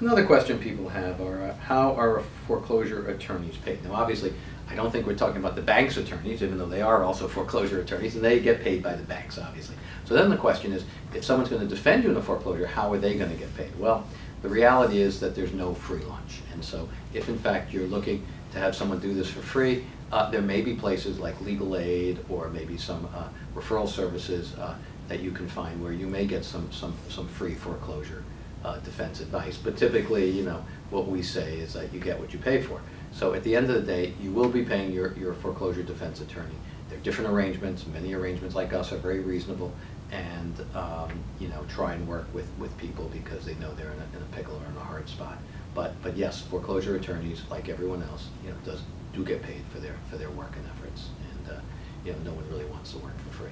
Another question people have are, uh, how are foreclosure attorneys paid? Now, obviously, I don't think we're talking about the bank's attorneys, even though they are also foreclosure attorneys, and they get paid by the banks, obviously. So then the question is, if someone's gonna defend you in a foreclosure, how are they gonna get paid? Well, the reality is that there's no free lunch. And so if in fact you're looking to have someone do this for free, uh, there may be places like legal aid or maybe some uh, referral services uh, that you can find where you may get some, some, some free foreclosure uh, defense advice. But typically, you know, what we say is that you get what you pay for. So at the end of the day, you will be paying your, your foreclosure defense attorney. There are different arrangements, many arrangements like us are very reasonable and, um, you know, try and work with, with people because they know they're in a, in a pickle or in a hard spot. But, but yes, foreclosure attorneys, like everyone else, you know, does, do get paid for their, for their work and efforts. And, uh, you know, no one really wants to work for